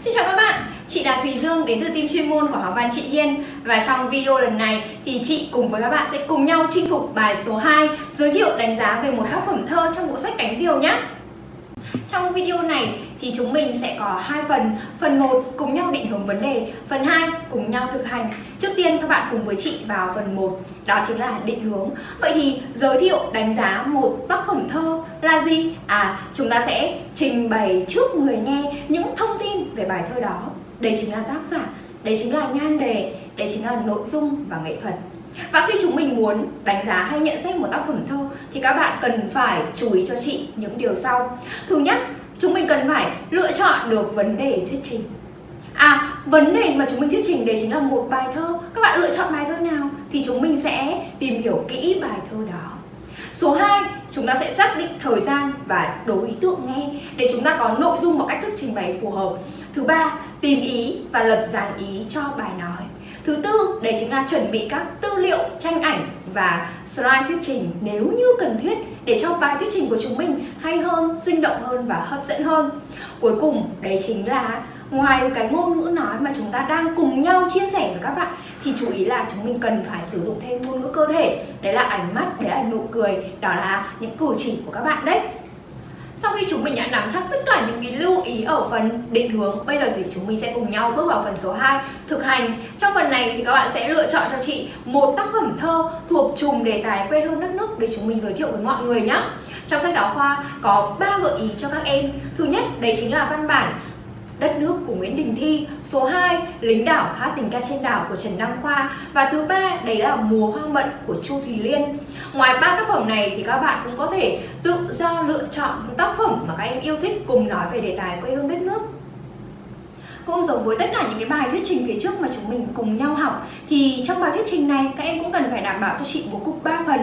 Xin chào các bạn, chị là Thùy Dương đến từ team chuyên môn của học văn chị Hiên. Và trong video lần này thì chị cùng với các bạn sẽ cùng nhau chinh phục bài số 2 Giới thiệu đánh giá về một tác phẩm thơ trong bộ sách Cánh Diều nhé. Trong video này thì chúng mình sẽ có hai phần. Phần 1 cùng nhau định hướng vấn đề Phần 2 cùng nhau thực hành. Trước tiên các bạn cùng với chị vào phần 1 Đó chính là định hướng. Vậy thì giới thiệu đánh giá một tác phẩm thơ là gì? À, chúng ta sẽ trình bày trước người nghe những thông tin về bài thơ đó. Đây chính là tác giả, đây chính là nhan đề, đây chính là nội dung và nghệ thuật. Và khi chúng mình muốn đánh giá hay nhận xét một tác phẩm thơ thì các bạn cần phải chú ý cho chị những điều sau. Thứ nhất, chúng mình cần phải lựa chọn được vấn đề thuyết trình. À, vấn đề mà chúng mình thuyết trình đấy chính là một bài thơ. Các bạn lựa chọn bài thơ nào thì chúng mình sẽ tìm hiểu kỹ bài thơ đó. Số 2, chúng ta sẽ xác định thời gian và đối tượng nghe để chúng ta có nội dung và cách thức trình bày phù hợp. Thứ ba, tìm ý và lập dàn ý cho bài nói. Thứ tư, đấy chính là chuẩn bị các tư liệu, tranh ảnh và slide thuyết trình nếu như cần thiết để cho bài thuyết trình của chúng mình hay hơn, sinh động hơn và hấp dẫn hơn. Cuối cùng, đấy chính là ngoài cái ngôn ngữ nói mà chúng ta đang cùng nhau chia sẻ với các bạn thì chú ý là chúng mình cần phải sử dụng thêm ngôn ngữ cơ thể đấy là ánh mắt, đấy là nụ cười, đó là những cử chỉ của các bạn đấy sau khi chúng mình đã nắm chắc tất cả những cái lưu ý ở phần định hướng, Bây giờ thì chúng mình sẽ cùng nhau bước vào phần số 2 Thực hành. Trong phần này thì các bạn sẽ lựa chọn cho chị một tác phẩm thơ thuộc chùm đề tài quê hương đất nước để chúng mình giới thiệu với mọi người nhé Trong sách giáo khoa có 3 gợi ý cho các em. Thứ nhất, đấy chính là văn bản Đất nước của Nguyễn Đình Thi, Số 2 Lính đảo hát tình ca trên đảo của Trần Đăng Khoa. Và thứ ba, đấy là Mùa hoang mận của Chu Thùy Liên. Ngoài ba tác phẩm này thì các bạn cũng có thể tự do lựa chọn tác phẩm mà các em yêu thích cùng nói về đề tài quê hương đất nước. Cũng giống với tất cả những cái bài thuyết trình phía trước mà chúng mình cùng nhau học, thì trong bài thuyết trình này, các em cũng cần phải đảm bảo cho chị bố cục 3 phần.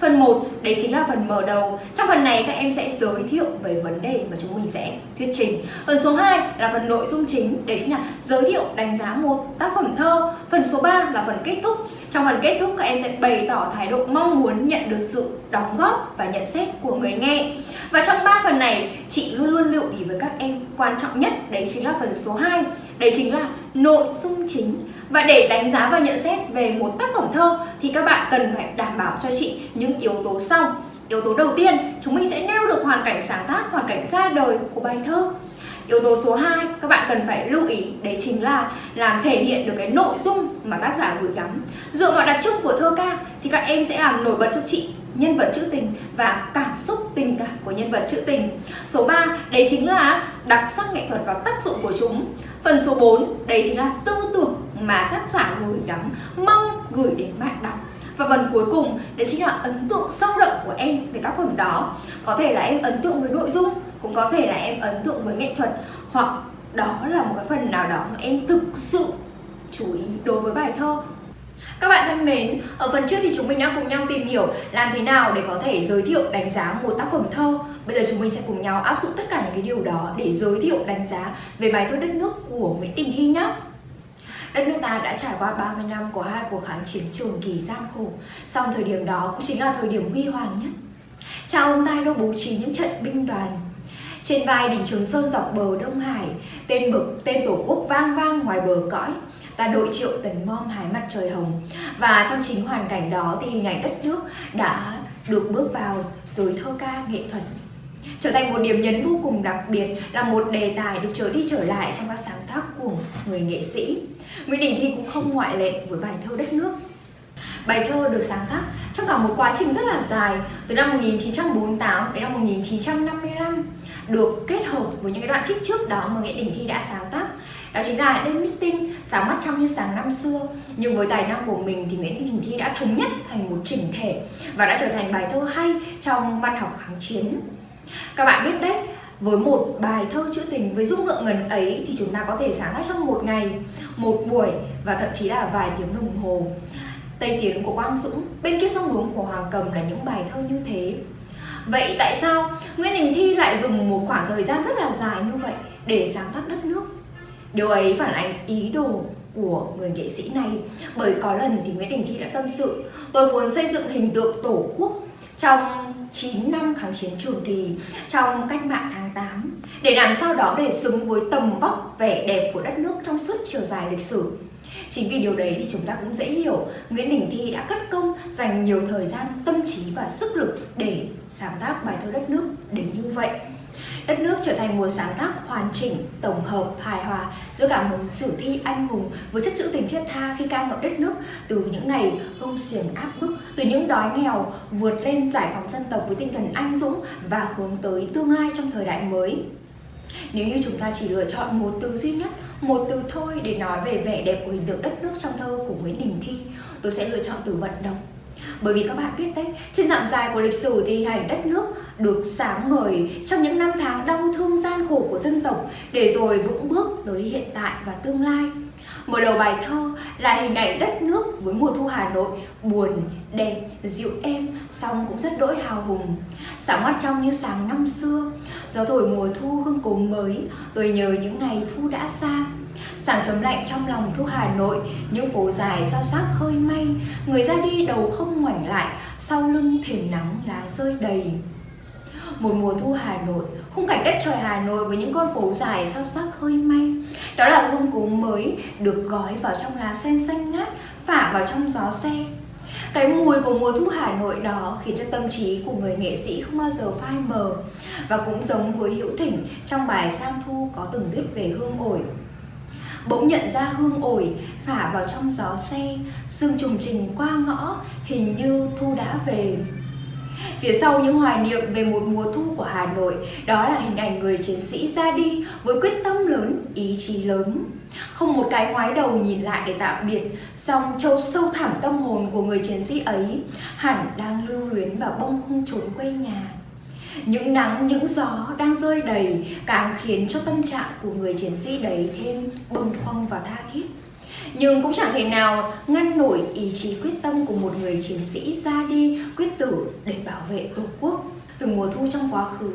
Phần 1 đấy chính là phần mở đầu. Trong phần này, các em sẽ giới thiệu về vấn đề mà chúng mình sẽ thuyết trình. Phần số 2 là phần nội dung chính, Đấy chính là giới thiệu, đánh giá một tác phẩm thơ. Phần số 3 là phần kết thúc. Trong phần kết thúc, các em sẽ bày tỏ thái độ mong muốn nhận được sự đóng góp và nhận xét của người nghe. Và trong 3 phần này, chị luôn luôn lưu ý với các em Quan trọng nhất, đấy chính là phần số 2 Đấy chính là nội dung chính và để đánh giá và nhận xét về một tác phẩm thơ thì các bạn cần phải đảm bảo cho chị những yếu tố sau. Yếu tố đầu tiên, chúng mình sẽ nêu được hoàn cảnh sáng tác, hoàn cảnh ra đời của bài thơ. Yếu tố số 2 các bạn cần phải lưu ý đấy chính là làm thể hiện được cái nội dung mà tác giả gửi gắm. Dựa vào đặc trưng của thơ ca thì các em sẽ làm nổi bật cho chị nhân vật trữ tình và cảm xúc tình cảm của nhân vật trữ tình. Số 3 đấy chính là đặc sắc nghệ thuật và tác dụng của chúng. Phần số 4 đấy chính là tư tưởng mà tác giả gửi gắm mong gửi đến bạn đọc và phần cuối cùng đấy chính là ấn tượng sâu đậm của em về tác phẩm đó có thể là em ấn tượng với nội dung cũng có thể là em ấn tượng với nghệ thuật hoặc đó là một cái phần nào đó mà em thực sự chú ý đối với bài thơ các bạn thân mến, ở phần trước thì chúng mình đã cùng nhau tìm hiểu làm thế nào để có thể giới thiệu đánh giá một tác phẩm thơ. Bây giờ chúng mình sẽ cùng nhau áp dụng tất cả những cái điều đó để giới thiệu đánh giá về bài thơ đất nước của Nguyễn Đình Thi nhé. Đất nước ta đã trải qua 30 năm của hai cuộc kháng chiến trường kỳ gian khổ. Song thời điểm đó cũng chính là thời điểm huy hoàng nhất. Cha ông ta đã bố trí những trận binh đoàn. Trên vai đỉnh Trường Sơn dọc bờ Đông Hải Tên bực, tên tổ quốc vang vang ngoài bờ cõi Ta đội triệu tấn bom hái mặt trời hồng. Và trong chính hoàn cảnh đó thì hình ảnh đất nước đã được bước vào giới thơ ca nghệ thuật trở thành một điểm nhấn vô cùng đặc biệt, là một đề tài được trở đi trở lại trong các sáng tác của người nghệ sĩ. Nguyễn Đình Thi cũng không ngoại lệ với bài thơ Đất nước. Bài thơ được sáng tác trong cả một quá trình rất là dài, từ năm 1948 đến năm 1955 được kết hợp với những cái đoạn trích trước đó mà Nguyễn Đình Thi đã sáng tác đó chính là đêm meeting, sáng mắt trong như sáng năm xưa nhưng với tài năng của mình thì Nguyễn Đình Thi đã thống nhất thành một chỉnh thể và đã trở thành bài thơ hay trong văn học kháng chiến các bạn biết đấy, với một bài thơ trữ tình với dung lượng ngần ấy thì chúng ta có thể sáng tác trong một ngày, một buổi và thậm chí là vài tiếng đồng hồ. Tây Tiến của Quang Dũng, bên kia sông đuống của Hoàng Cầm là những bài thơ như thế. Vậy tại sao Nguyễn Đình Thi lại dùng một khoảng thời gian rất là dài như vậy để sáng tác đất nước? Điều ấy phản ánh ý đồ của người nghệ sĩ này bởi có lần thì Nguyễn Đình Thi đã tâm sự tôi muốn xây dựng hình tượng tổ quốc trong 9 năm kháng chiến chủ kỳ trong cách mạng tháng 8 để làm sao đó để xứng với tầm vóc vẻ đẹp của đất nước trong suốt chiều dài lịch sử. Chính vì điều đấy thì chúng ta cũng dễ hiểu Nguyễn Đình Thi đã cất công dành nhiều thời gian, tâm trí và sức lực để sáng tác bài thơ đất nước đến như vậy. Đất nước trở thành một sáng tác hoàn chỉnh, tổng hợp, hài hòa giữa cảm hứng sử thi anh hùng với chất trữ tình thiết tha khi ca ngợi đất nước từ những ngày công xiềng áp bức, từ những đói nghèo vượt lên giải phóng dân tộc với tinh thần anh dũng và hướng tới tương lai trong thời đại mới. Nếu như chúng ta chỉ lựa chọn một từ duy nhất, một từ thôi để nói về vẻ đẹp của hình tượng đất nước trong thơ của Nguyễn Đình Thi, tôi sẽ lựa chọn từ vận động. Bởi vì các bạn biết đấy, trên dặm dài của lịch sử thì hình đất nước được sáng ngời trong những năm tháng đau thương gian khổ của dân tộc để rồi vững bước tới hiện tại và tương lai. Mở đầu bài thơ là hình ảnh đất nước với mùa thu Hà Nội buồn, đẹp, dịu êm, song cũng rất đỗi hào hùng. Sáng mắt trong như sáng năm xưa, gió thổi mùa thu hương cố mới, tôi nhớ những ngày thu đã xa. Sáng chấm lạnh trong lòng thu Hà Nội, những phố dài sao sắc hơi may, người ra đi đầu không ngoảnh lại, sau lưng thềm nắng lá rơi đầy. Một mùa thu Hà Nội, khung cảnh đất trời Hà Nội với những con phố dài sao sắc hơi may. Đó là hương cố mới được gói vào trong lá sen xanh ngát, phả vào trong gió xe. Cái mùi của mùa thu Hà Nội đó khiến cho tâm trí của người nghệ sĩ không bao giờ phai mờ và cũng giống với Hữu Thỉnh trong bài Sang Thu có từng viết về hương ổi. Bỗng nhận ra hương ổi phả vào trong gió xe, sương trùng trình qua ngõ, hình như thu đã về. Phía sau những hoài niệm về một mùa thu của Hà Nội, đó là hình ảnh người chiến sĩ ra đi với quyết tâm lớn, ý chí lớn. Không một cái ngoái đầu nhìn lại để tạm biệt, song châu sâu thẳm tâm hồn của người chiến sĩ ấy hẳn đang lưu luyến và bông không trốn quê nhà. Những nắng, những gió đang rơi đầy càng khiến cho tâm trạng của người chiến sĩ đấy thêm bâng khuâng và tha thiết. Nhưng cũng chẳng thể nào ngăn nổi ý chí quyết tâm của một người chiến sĩ ra đi quyết tử để bảo vệ Tổ quốc. Từ mùa thu trong quá khứ,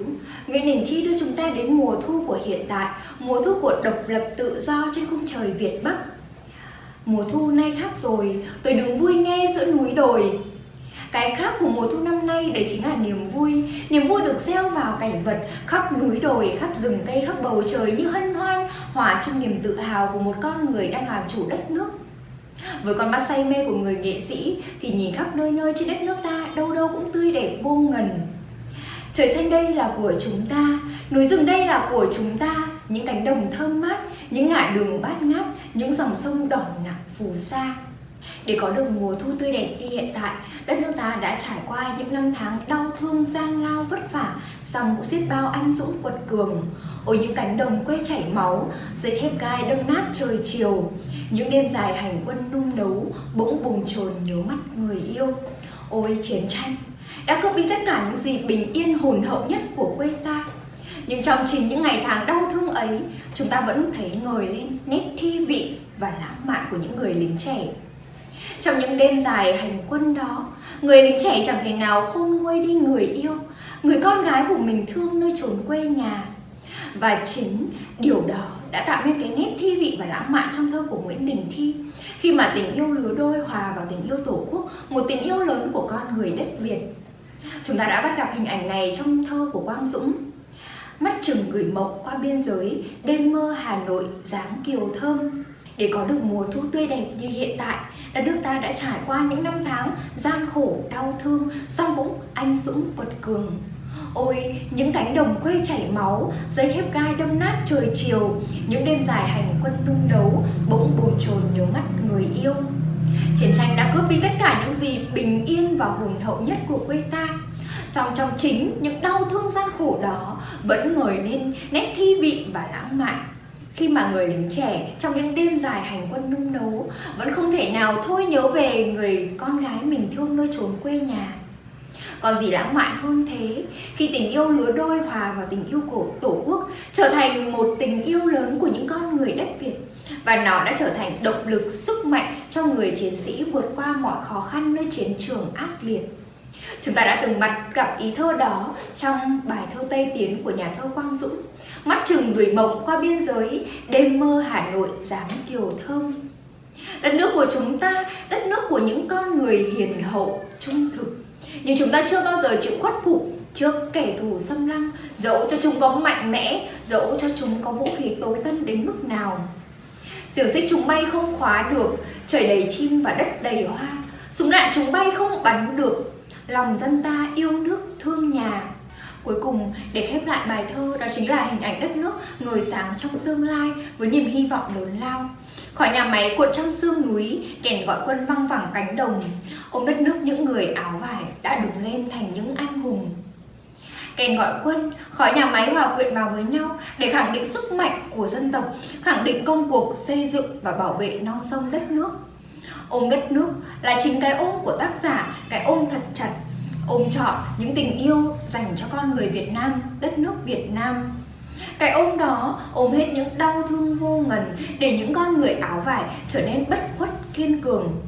Nguyễn Đình Thi đưa chúng ta đến mùa thu của hiện tại, mùa thu của độc lập tự do trên khung trời Việt Bắc. Mùa thu nay khác rồi, tôi đứng vui nghe giữa núi đồi, cái khác của mùa thu năm nay đấy chính là niềm vui Niềm vui được gieo vào cảnh vật khắp núi đồi, khắp rừng cây, khắp bầu trời như hân hoan Hòa trong niềm tự hào của một con người đang làm chủ đất nước với con mắt say mê của người nghệ sĩ thì nhìn khắp nơi nơi trên đất nước ta đâu đâu cũng tươi đẹp vô ngần. Trời xanh đây là của chúng ta, núi rừng đây là của chúng ta, những cánh đồng thơm mát, những ngã đường bát ngát, những dòng sông đỏ nặng phù sa. Để có được mùa thu tươi đẹp như hiện tại, đất nước ta đã trải qua những năm tháng đau thương, gian lao, vất vả, song cũng xiết bao anh dũng quật cường. Ôi những cánh đồng quê chảy máu, dây thép gai đâm nát trời chiều, những đêm dài hành quân nung nấu, bỗng bồn chồn nhớ mắt người yêu. Ôi chiến tranh, đã cướp đi tất cả những gì bình yên hồn hậu nhất của quê ta. Nhưng trong chính những ngày tháng đau thương ấy, chúng ta vẫn thấy ngời lên nét thi vị và lãng mạn của những người lính trẻ trong những đêm dài hành quân đó, người lính trẻ chẳng thể nào khôn nguôi đi người yêu, người con gái của mình thương nơi chốn quê nhà. Và chính điều đó đã tạo nên cái nét thi vị và lãng mạn trong thơ của Nguyễn Đình Thi khi mà tình yêu lứa đôi hòa vào tình yêu tổ quốc, một tình yêu lớn của con người đất Việt. Chúng ta đã bắt gặp hình ảnh này trong thơ của Quang Dũng. Mắt chừng gửi mộng qua biên giới, đêm mơ Hà Nội dáng kiều thơm. Để có được mùa thu tươi đẹp như hiện tại, đất nước ta đã trải qua những năm tháng gian khổ, đau thương, song cũng anh dũng quật cường. Ôi, những cánh đồng quê chảy máu, giấy thép gai đâm nát trời chiều, những đêm dài hành quân nung đấu, bỗng bồn chồn nhớ mắt người yêu. Chiến tranh đã cướp đi tất cả những gì bình yên và hùng hậu nhất của quê ta. Song trong chính những đau thương gian khổ đó vẫn ngồi lên nét thi vị và lãng mạn. Khi mà người lính trẻ trong những đêm dài hành quân nung nấu vẫn không thể nào thôi nhớ về người con gái mình thương nơi chốn quê nhà. Còn gì lãng mạn hơn thế khi tình yêu lứa đôi hòa vào tình yêu của tổ quốc trở thành một tình yêu lớn của những con người đất Việt và nó đã trở thành động lực sức mạnh cho người chiến sĩ vượt qua mọi khó khăn nơi chiến trường ác liệt. Chúng ta đã từng mặt gặp ý thơ đó trong bài thơ Tây Tiến của nhà thơ Quang Dũng Mắt chừng gửi mộng qua biên giới, đêm mơ Hà Nội dáng kiều thơm. Đất nước của chúng ta, đất nước của những con người hiền hậu, trung thực. Nhưng chúng ta chưa bao giờ chịu khuất phục trước kẻ thù xâm lăng Dẫu cho chúng có mạnh mẽ, dẫu cho chúng có vũ khí tối tân đến mức nào Xiềng xích chúng bay không khóa được, trời đầy chim và đất đầy hoa Súng đạn chúng bay không bắn được, lòng dân ta yêu nước thương nhà Cuối cùng, để khép lại bài thơ, đó chính là hình ảnh đất nước ngời sáng trong tương lai với niềm hy vọng lớn lao. Khỏi nhà máy cuộn trong sương núi, kèn gọi quân văng vẳng cánh đồng, ôm đất nước những người áo vải đã đứng lên thành những anh hùng. Kèn gọi quân, khỏi nhà máy hòa quyện vào với nhau để khẳng định sức mạnh của dân tộc, khẳng định công cuộc xây dựng và bảo vệ non sông đất nước. Ôm đất nước là chính cái ôm của tác giả, cái ôm thật chặt ôm trọn những tình yêu dành cho con người Việt Nam, đất nước Việt Nam. Cái ôm đó ôm hết những đau thương vô ngần để những con người áo vải trở nên bất khuất kiên cường.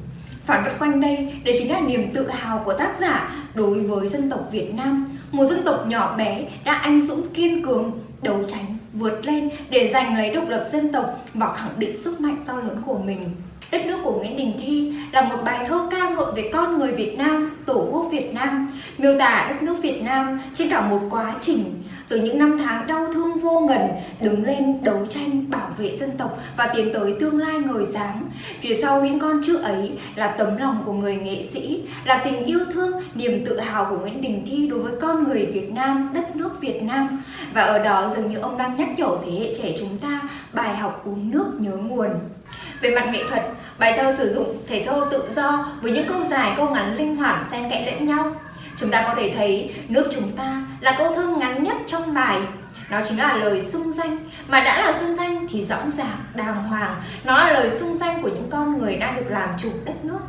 Phản vật quanh đây, để chính là niềm tự hào của tác giả đối với dân tộc Việt Nam, một dân tộc nhỏ bé đã anh dũng kiên cường, đấu tranh, vượt lên để giành lấy độc lập dân tộc và khẳng định sức mạnh to lớn của mình. Đất nước của Nguyễn Đình Thi là một bài thơ ca ngợi về con người Việt Nam, Tổ quốc Việt Nam, miêu tả đất nước Việt Nam trên cả một quá trình từ những năm tháng đau thương vô ngần đứng lên đấu tranh bảo vệ dân tộc và tiến tới tương lai ngời sáng. Phía sau những con chữ ấy là tấm lòng của người nghệ sĩ, là tình yêu thương, niềm tự hào của Nguyễn Đình Thi đối với con người Việt Nam, đất nước Việt Nam. Và ở đó dường như ông đang nhắc nhở thế hệ trẻ chúng ta bài học uống nước nhớ nguồn. Về mặt nghệ thuật, bài thơ sử dụng thể thơ tự do với những câu dài, câu ngắn linh hoạt xen kẽ lẫn nhau. Chúng ta có thể thấy nước chúng ta là câu thơ ngắn nhất trong bài. Nó chính là lời xưng danh, mà đã là xưng danh thì rõ ràng, đàng hoàng. Nó là lời xưng danh của những con người đang được làm chủ đất nước.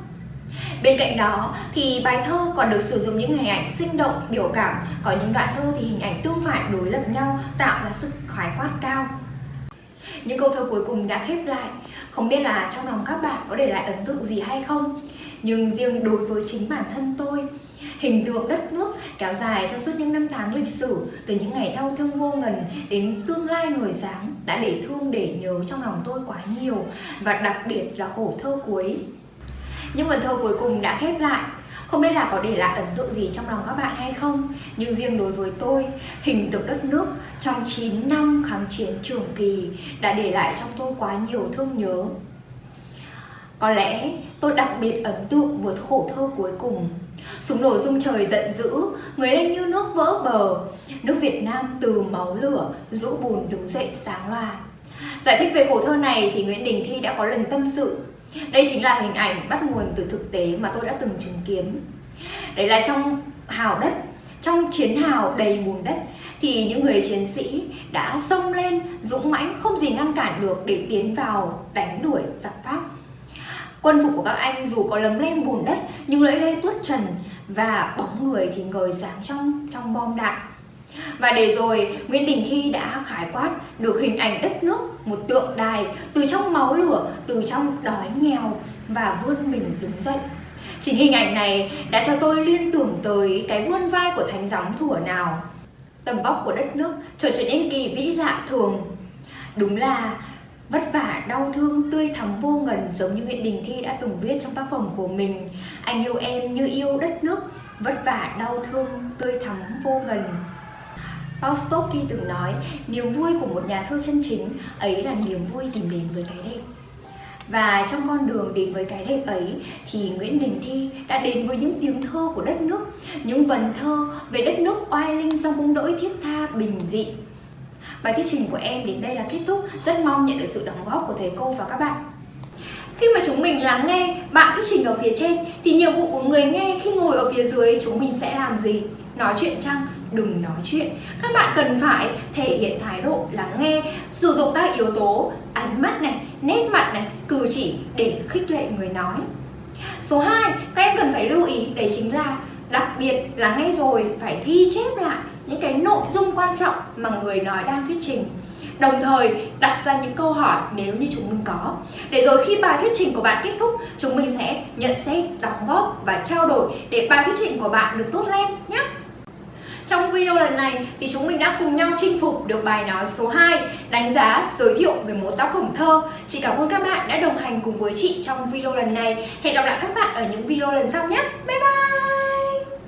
Bên cạnh đó thì bài thơ còn được sử dụng những hình ảnh sinh động, biểu cảm Có những đoạn thơ thì hình ảnh tương phản đối lập nhau tạo ra sự khái quát cao những câu thơ cuối cùng đã khép lại không biết là trong lòng các bạn có để lại ấn tượng gì hay không? Nhưng riêng đối với chính bản thân tôi, Hình tượng đất nước kéo dài trong suốt những năm tháng lịch sử, Từ những ngày đau thương vô ngần đến tương lai người sáng Đã để thương, để nhớ trong lòng tôi quá nhiều Và đặc biệt là khổ thơ cuối. Những vần thơ cuối cùng đã khép lại không biết là có để lại ấn tượng gì trong lòng các bạn hay không Nhưng riêng đối với tôi, hình tượng đất nước trong 9 năm kháng chiến trường kỳ đã để lại trong tôi quá nhiều thương nhớ. Có lẽ tôi đặc biệt ấn tượng với khổ thơ cuối cùng. Súng nổ rung trời giận dữ, người lên như nước vỡ bờ. Nước Việt Nam từ máu lửa, rũ bùn đứng dậy sáng loà Giải thích về khổ thơ này thì Nguyễn Đình Thi đã có lần tâm sự đây chính là hình ảnh bắt nguồn từ thực tế mà tôi đã từng chứng kiến. Đấy là trong hào đất, trong chiến hào đầy bùn đất Thì những người chiến sĩ đã xông lên dũng mãnh không gì ngăn cản được để tiến vào đánh đuổi giặc Pháp. Quân phục của các anh dù có lấm lem bùn đất nhưng lưỡi lê tuốt trần và bóng người thì ngời sáng trong trong bom đạn và để rồi Nguyễn Đình Thi đã khái quát được hình ảnh đất nước, một tượng đài từ trong máu lửa, từ trong đói nghèo và vươn mình đứng dậy. Chính hình ảnh này đã cho tôi liên tưởng tới cái vươn vai của thánh gióng thủa nào. Tầm vóc của đất nước trở trở nên kỳ vĩ lạ thường. Đúng là vất vả, đau thương, tươi thắm vô ngần giống như Nguyễn Đình Thi đã từng viết trong tác phẩm của mình. Anh yêu em như yêu đất nước, vất vả, đau thương, tươi thắm vô ngần. Paustoki từng nói, niềm vui của một nhà thơ chân chính ấy là niềm vui tìm đến với cái đẹp. Và trong con đường đến với cái đẹp ấy thì Nguyễn Đình Thi đã đến với những tiếng thơ của đất nước, những vần thơ về đất nước oai linh song bông đỗi thiết tha bình dị. Bài thuyết trình của em đến đây là kết thúc, rất mong nhận được sự đóng góp của thầy cô và các bạn. Khi mà chúng mình lắng nghe bạn thuyết trình ở phía trên thì nhiệm vụ của người nghe khi ngồi ở phía dưới chúng mình sẽ làm gì? Nói chuyện chăng? Đừng nói chuyện. Các bạn cần phải thể hiện thái độ lắng nghe, sử dụng các yếu tố ánh mắt này, nét mặt này, cử chỉ để khích lệ người nói. Số 2, các em cần phải lưu ý đấy chính là đặc biệt lắng nghe rồi phải ghi chép lại những cái nội dung quan trọng mà người nói đang thuyết trình đồng thời đặt ra những câu hỏi nếu như chúng mình có để rồi khi bài thuyết trình của bạn kết thúc chúng mình sẽ nhận xét đóng góp và trao đổi để bài thuyết trình của bạn được tốt lên nhé trong video lần này thì chúng mình đã cùng nhau chinh phục được bài nói số 2 đánh giá, giới thiệu về một tác phẩm thơ. Chị cảm ơn các bạn đã đồng hành cùng với chị trong video lần này. Hẹn gặp lại các bạn ở những video lần sau nhé. Bye